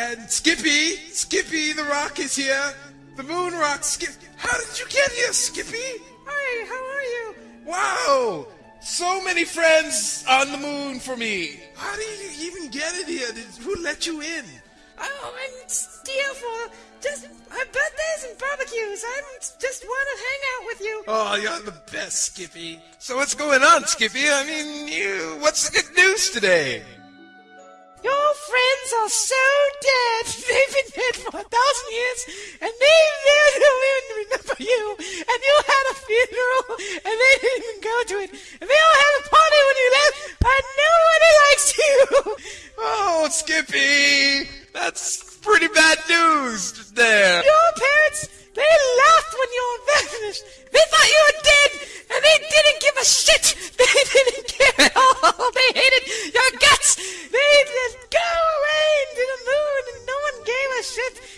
And Skippy, Skippy the Rock is here. The Moon Rock. Skip. How did you get here, Skippy? Hi, how are you? Wow! So many friends on the moon for me. How do you even get it here? Did, who let you in? Oh, I'm here for just my birthdays and barbecues. I'm just want to hang out with you. Oh, you're the best, Skippy. So what's going on, Skippy? I mean, you. What's the good news today? Your friends are so dead. They've been dead for a thousand years, and they even remember you. And you had a funeral, and they didn't even go to it. And they all had a party when you left, and nobody likes you. Oh, Skippy! That's pretty bad news there. Your parents, they laughed when you were vanished. They thought you were dead, and they didn't give a shit. They didn't care at all. They hated your guts. They just go away into the moon, and no one gave a shit.